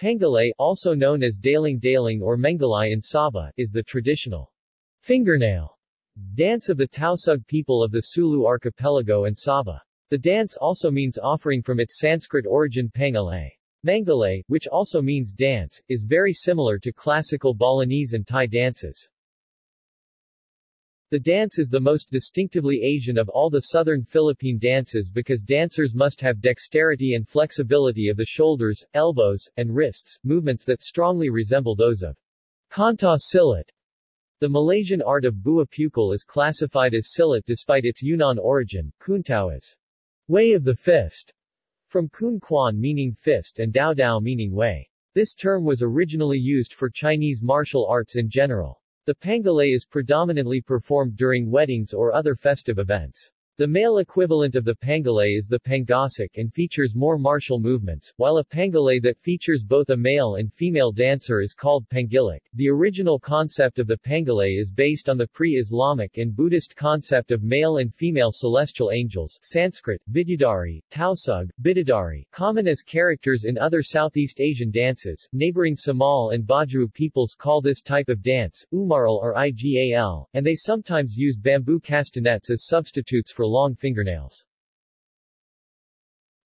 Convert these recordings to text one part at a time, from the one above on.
Pangalay, also known as Daling Daling or Mengalay in Sabah, is the traditional fingernail dance of the Tausug people of the Sulu archipelago and Sabah. The dance also means offering from its Sanskrit origin Pangalay. Mangalay, which also means dance, is very similar to classical Balinese and Thai dances. The dance is the most distinctively Asian of all the southern Philippine dances because dancers must have dexterity and flexibility of the shoulders, elbows, and wrists, movements that strongly resemble those of Kanta Silat. The Malaysian art of Buah Pukul is classified as Silat despite its Yunnan origin, Kuntao is way of the fist, from Kun Quan meaning fist and Dao Dao meaning way. This term was originally used for Chinese martial arts in general. The pangalay is predominantly performed during weddings or other festive events. The male equivalent of the pangalay is the pangasik and features more martial movements, while a pangalay that features both a male and female dancer is called pangilic. The original concept of the pangalay is based on the pre-Islamic and Buddhist concept of male and female celestial angels Sanskrit, Vidyadhari, Tausug, Bidadari, common as characters in other Southeast Asian dances. Neighboring Samal and Bajau peoples call this type of dance, Umaral or Igal, and they sometimes use bamboo castanets as substitutes for long fingernails.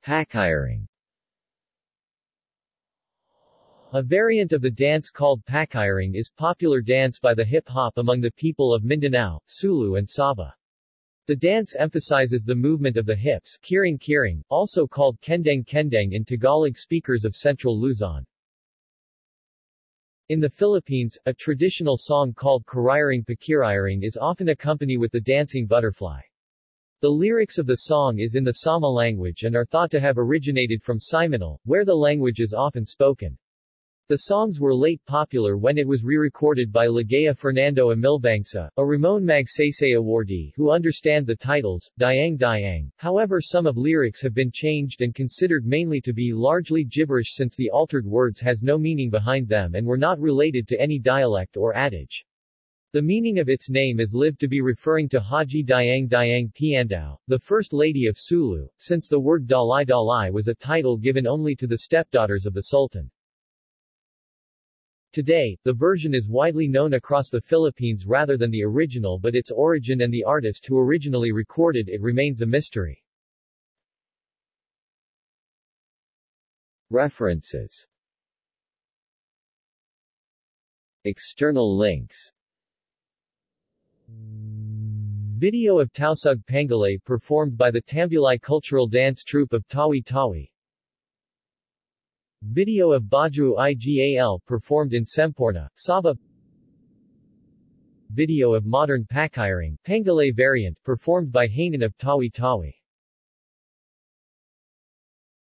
Pakiring A variant of the dance called pakiring is popular dance by the hip-hop among the people of Mindanao, Sulu and Sabah. The dance emphasizes the movement of the hips kiring kiring, also called kendeng kendeng in Tagalog speakers of central Luzon. In the Philippines, a traditional song called Kariring Pakiriring is often accompanied with the dancing butterfly. The lyrics of the song is in the Sama language and are thought to have originated from Simunul, where the language is often spoken. The songs were late popular when it was re-recorded by Ligaya Fernando Amilbangsa, a Ramon Magsaysay awardee who understand the titles, Diang Diang. However some of lyrics have been changed and considered mainly to be largely gibberish since the altered words has no meaning behind them and were not related to any dialect or adage. The meaning of its name is lived to be referring to Haji Diang Diang Piandao, the First Lady of Sulu, since the word Dalai Dalai was a title given only to the stepdaughters of the Sultan. Today, the version is widely known across the Philippines rather than the original but its origin and the artist who originally recorded it remains a mystery. References External links Video of Tausug Pangalay performed by the Tambulay Cultural Dance Troupe of Tawi Tawi. Video of Bajau Igal performed in Semporna, Sabah. Video of modern Pakiring, Pangalay variant performed by Hainan of Tawi Tawi